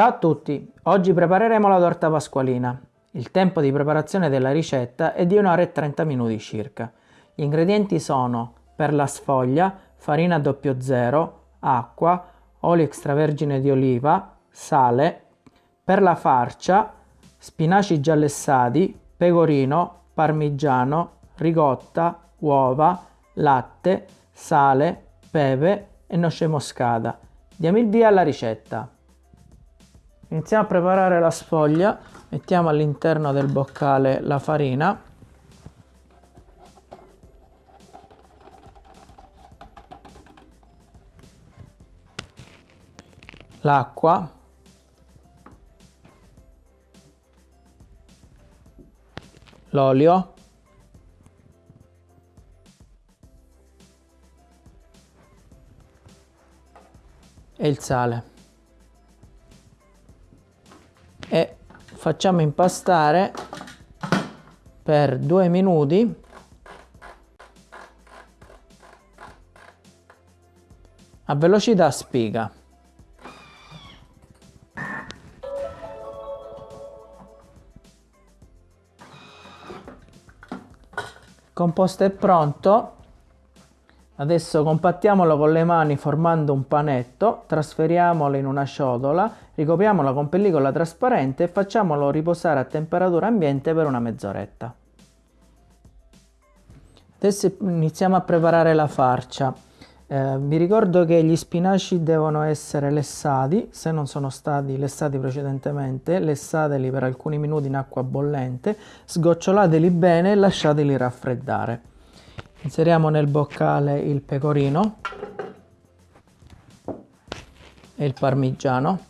Ciao a tutti, oggi prepareremo la torta pasqualina. Il tempo di preparazione della ricetta è di 1 ora e 30 minuti circa. Gli ingredienti sono per la sfoglia, farina 00, acqua, olio extravergine di oliva, sale, per la farcia, spinaci giallessati, pecorino, parmigiano, ricotta, uova, latte, sale, pepe e noce moscata. Diamo il via alla ricetta. Iniziamo a preparare la sfoglia, mettiamo all'interno del boccale la farina, l'acqua, l'olio, e il sale. Facciamo impastare per due minuti a velocità spiga. Composto è pronto Adesso compattiamolo con le mani formando un panetto, trasferiamolo in una ciotola, ricopriamolo con pellicola trasparente e facciamolo riposare a temperatura ambiente per una mezz'oretta. Adesso iniziamo a preparare la farcia. Eh, vi ricordo che gli spinaci devono essere lessati, se non sono stati lessati precedentemente, lessateli per alcuni minuti in acqua bollente, sgocciolateli bene e lasciateli raffreddare inseriamo nel boccale il pecorino e il parmigiano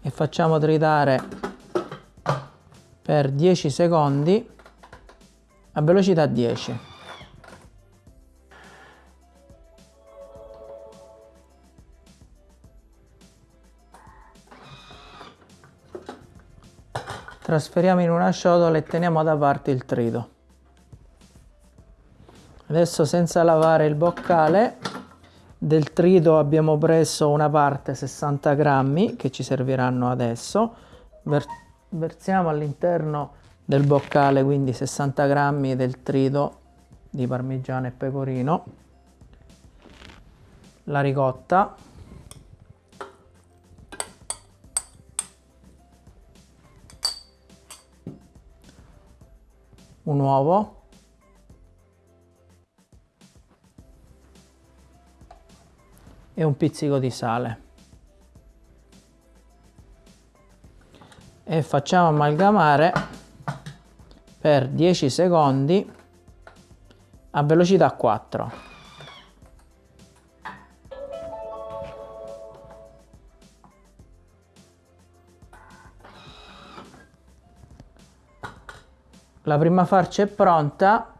e facciamo tritare per 10 secondi a velocità 10 trasferiamo in una ciotola e teniamo da parte il trito adesso senza lavare il boccale del trito abbiamo preso una parte 60 grammi che ci serviranno adesso. Ver versiamo all'interno del boccale quindi 60 grammi del trito di parmigiano e pecorino. La ricotta. Un uovo e un pizzico di sale. E facciamo amalgamare per 10 secondi a velocità 4 la prima farcia è pronta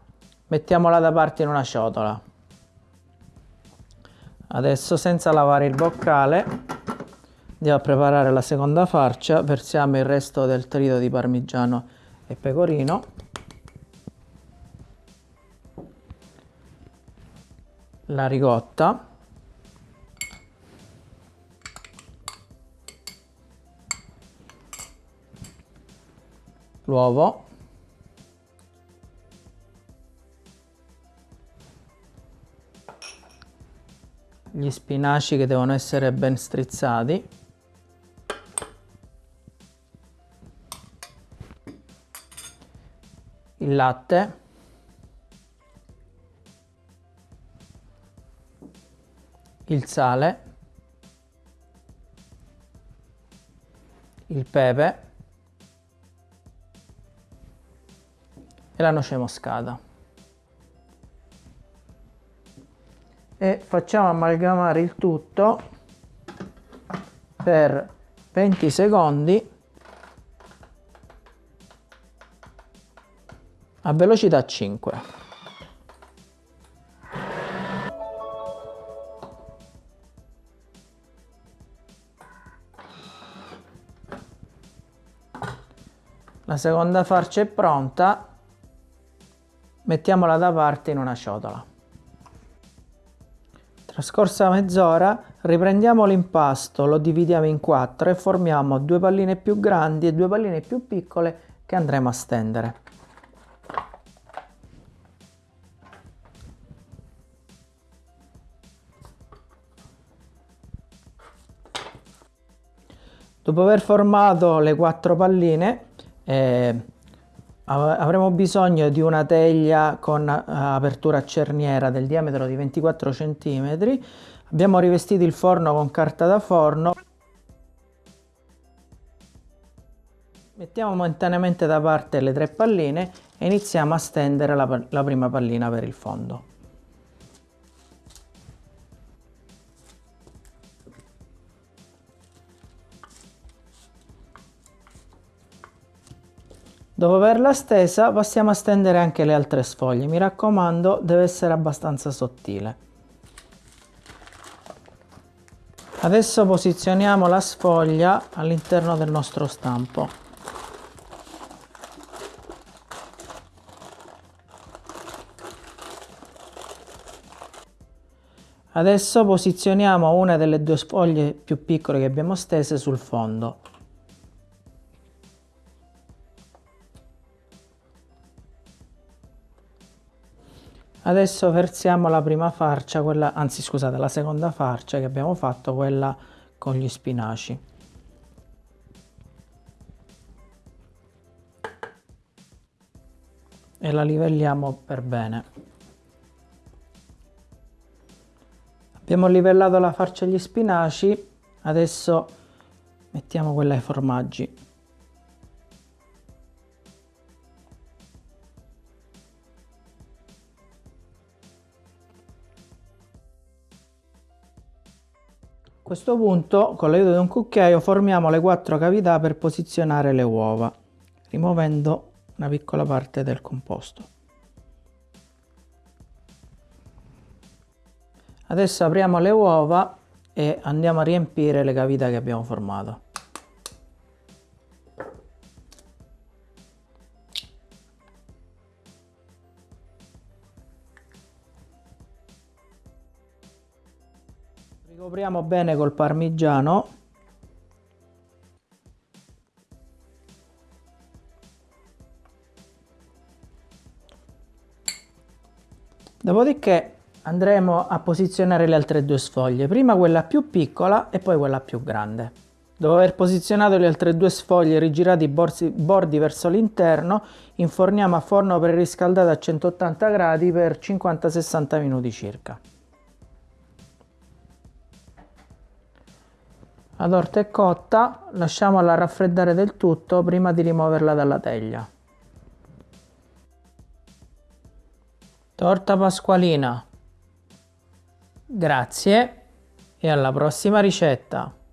mettiamola da parte in una ciotola adesso senza lavare il boccale andiamo a preparare la seconda farcia. Versiamo il resto del trito di parmigiano e pecorino. La ricotta. L'uovo gli spinaci che devono essere ben strizzati. Il latte. Il sale. Il pepe. E la noce moscata facciamo amalgamare il tutto per 20 secondi a velocità 5 la seconda farcia è pronta. Mettiamola da parte in una ciotola Trascorsa mezz'ora riprendiamo l'impasto, lo dividiamo in quattro e formiamo due palline più grandi e due palline più piccole che andremo a stendere. Dopo aver formato le quattro palline eh, avremo bisogno di una teglia con eh, apertura a cerniera del diametro di 24 cm. Abbiamo rivestito il forno con carta da forno. Mettiamo momentaneamente da parte le tre palline e iniziamo a stendere la, la prima pallina per il fondo. Dopo averla stesa passiamo a stendere anche le altre sfoglie, mi raccomando deve essere abbastanza sottile. Adesso posizioniamo la sfoglia all'interno del nostro stampo. Adesso posizioniamo una delle due sfoglie più piccole che abbiamo stese sul fondo. Adesso versiamo la prima farcia, quella, anzi scusate, la seconda farcia che abbiamo fatto, quella con gli spinaci. E la livelliamo per bene. Abbiamo livellato la farcia agli spinaci, adesso mettiamo quella ai formaggi. Questo punto con l'aiuto di un cucchiaio formiamo le quattro cavità per posizionare le uova, rimuovendo una piccola parte del composto. Adesso apriamo le uova e andiamo a riempire le cavità che abbiamo formato. Ricopriamo bene col parmigiano. Dopodiché andremo a posizionare le altre due sfoglie, prima quella più piccola e poi quella più grande. Dopo aver posizionato le altre due sfoglie rigirati i bordi, verso l'interno, inforniamo a forno preriscaldato a 180 gradi per 50-60 minuti circa. La torta è cotta, lasciamola raffreddare del tutto prima di rimuoverla dalla teglia. Torta pasqualina. Grazie e alla prossima ricetta.